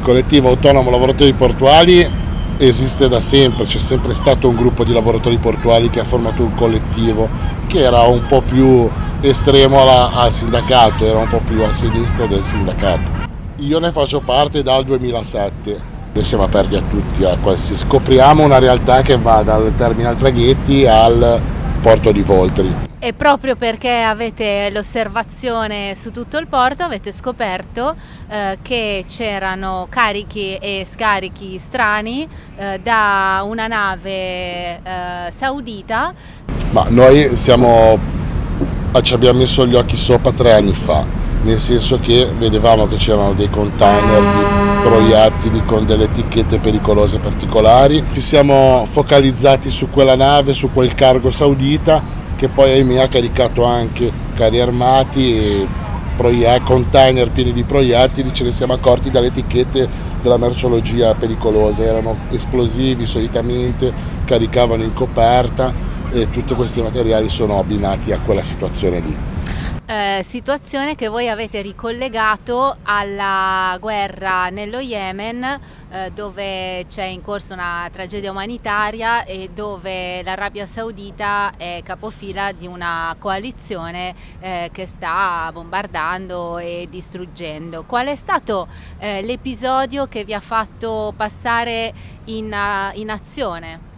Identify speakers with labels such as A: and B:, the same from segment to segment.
A: Il collettivo autonomo lavoratori portuali esiste da sempre, c'è sempre stato un gruppo di lavoratori portuali che ha formato un collettivo che era un po' più estremo alla, al sindacato, era un po' più a sinistra del sindacato. Io ne faccio parte dal 2007, noi siamo aperti a tutti, a qualsiasi... scopriamo una realtà che va dal terminal traghetti al porto di Voltri.
B: E proprio perché avete l'osservazione su tutto il porto avete scoperto eh, che c'erano carichi e scarichi strani eh, da una nave eh, saudita.
A: Ma noi siamo, ci abbiamo messo gli occhi sopra tre anni fa, nel senso che vedevamo che c'erano dei container di proiettili con delle etichette pericolose particolari. Ci siamo focalizzati su quella nave, su quel cargo saudita che poi ahimè ha caricato anche carri armati e container pieni di proiettili, ce ne siamo accorti dalle etichette della merceologia pericolosa, erano esplosivi solitamente, caricavano in coperta e tutti questi materiali sono abbinati a quella situazione lì
B: eh, situazione che voi avete ricollegato alla guerra nello Yemen eh, dove c'è in corso una tragedia umanitaria e dove l'Arabia Saudita è capofila di una coalizione eh, che sta bombardando e distruggendo. Qual è stato eh, l'episodio che vi ha fatto passare in, in azione?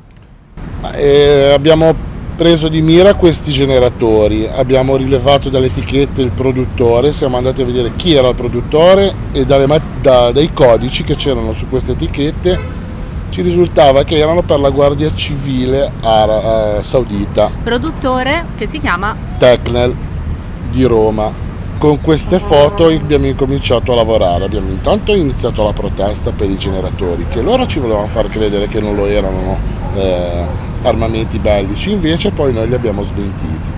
A: Eh, abbiamo preso di mira questi generatori, abbiamo rilevato dalle etichette il produttore, siamo andati a vedere chi era il produttore e da, dai codici che c'erano su queste etichette ci risultava che erano per la Guardia Civile Ara, eh, Saudita.
B: Produttore che si chiama?
A: Tecnel di Roma. Con queste foto abbiamo incominciato a lavorare, abbiamo intanto iniziato la protesta per i generatori, che loro ci volevano far credere che non lo erano. Eh, armamenti bellici, invece poi noi li abbiamo smentiti.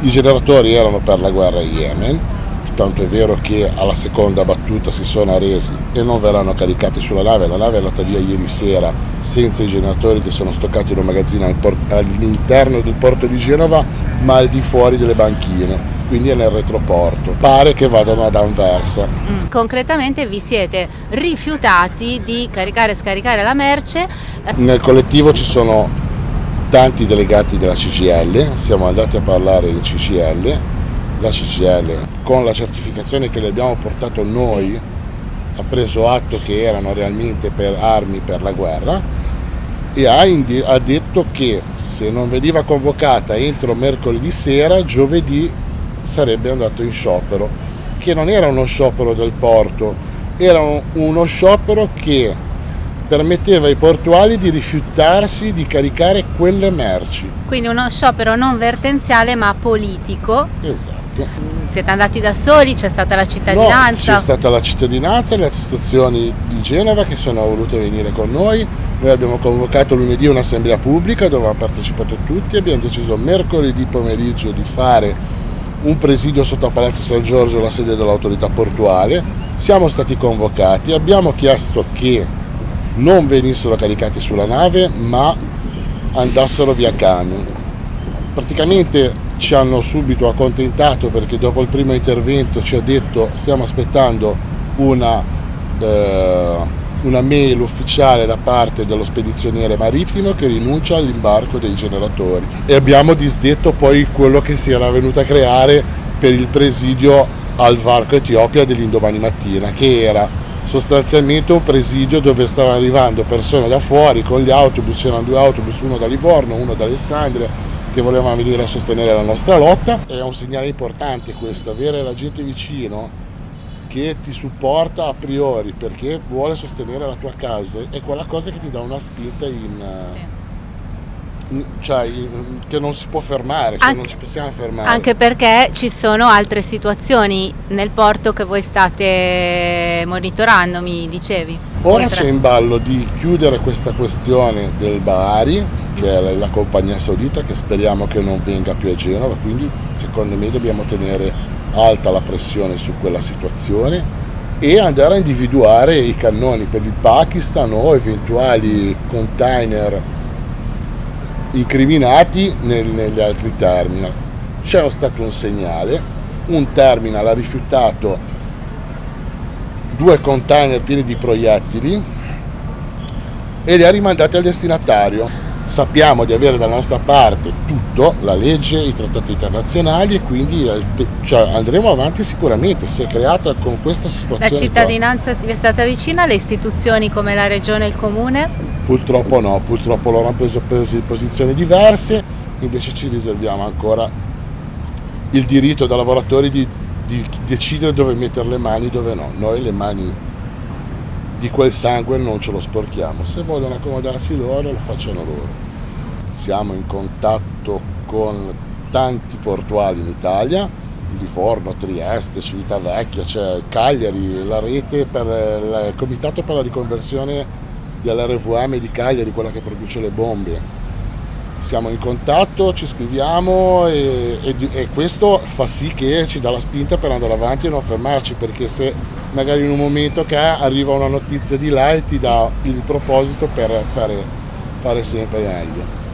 A: I generatori erano per la guerra in Yemen, tanto è vero che alla seconda battuta si sono arresi e non verranno caricati sulla nave, la nave è andata via ieri sera senza i generatori che sono stoccati in un magazzino all'interno del porto di Genova ma al di fuori delle banchine quindi è nel retroporto. Pare che vadano ad Anversa.
B: Mm, concretamente vi siete rifiutati di caricare e scaricare la merce?
A: Nel collettivo ci sono tanti delegati della CGL, siamo andati a parlare in CGL, la CGL con la certificazione che le abbiamo portato noi sì. ha preso atto che erano realmente per armi per la guerra e ha, ha detto che se non veniva convocata entro mercoledì sera, giovedì sarebbe andato in sciopero, che non era uno sciopero del porto, era uno sciopero che permetteva ai portuali di rifiutarsi di caricare quelle merci.
B: Quindi uno sciopero non vertenziale ma politico.
A: Esatto.
B: Siete andati da soli? C'è stata la cittadinanza?
A: No, c'è stata la cittadinanza e le associazioni di Genova che sono volute venire con noi. Noi abbiamo convocato lunedì un'assemblea pubblica dove hanno partecipato tutti. Abbiamo deciso mercoledì pomeriggio di fare un presidio sotto a Palazzo San Giorgio, la sede dell'autorità portuale. Siamo stati convocati, abbiamo chiesto che non venissero caricati sulla nave ma andassero via camion. Praticamente ci hanno subito accontentato perché dopo il primo intervento ci ha detto stiamo aspettando una, eh, una mail ufficiale da parte dello spedizioniere marittimo che rinuncia all'imbarco dei generatori e abbiamo disdetto poi quello che si era venuto a creare per il presidio al varco Etiopia dell'indomani mattina che era sostanzialmente un presidio dove stavano arrivando persone da fuori con gli autobus, c'erano due autobus, uno da Livorno, uno da Alessandria, che volevano venire a sostenere la nostra lotta. È un segnale importante questo, avere la gente vicino che ti supporta a priori perché vuole sostenere la tua causa, è quella cosa che ti dà una spinta in... Sì cioè, che non si può fermare, cioè
B: anche,
A: non ci possiamo fermare.
B: Anche perché ci sono altre situazioni nel porto che voi state monitorando, mi dicevi.
A: Ora c'è in ballo di chiudere questa questione del Bahari, che è la compagnia saudita, che speriamo che non venga più a Genova, quindi secondo me dobbiamo tenere alta la pressione su quella situazione e andare a individuare i cannoni per il Pakistan o eventuali container incriminati nel, negli altri terminal. C'era stato un segnale, un terminal ha rifiutato due container pieni di proiettili e li ha rimandati al destinatario. Sappiamo di avere dalla nostra parte tutto, la legge, i trattati internazionali e quindi cioè, andremo avanti sicuramente. Si è creata con questa situazione.
B: La cittadinanza qua. è stata vicina alle istituzioni come la regione e il comune?
A: Purtroppo no, purtroppo loro hanno preso, posizioni diverse, invece ci riserviamo ancora il diritto da lavoratori di, di decidere dove mettere le mani e dove no. Noi le mani di quel sangue non ce lo sporchiamo, se vogliono accomodarsi loro lo facciano loro. Siamo in contatto con tanti portuali in Italia, Livorno, Trieste, Civitavecchia, cioè Cagliari, la rete per il comitato per la riconversione dell'RVM di Cagliari, quella che produce le bombe. Siamo in contatto, ci scriviamo e, e, e questo fa sì che ci dà la spinta per andare avanti e non fermarci, perché se magari in un momento che arriva una notizia di là e ti dà il proposito per fare, fare sempre meglio.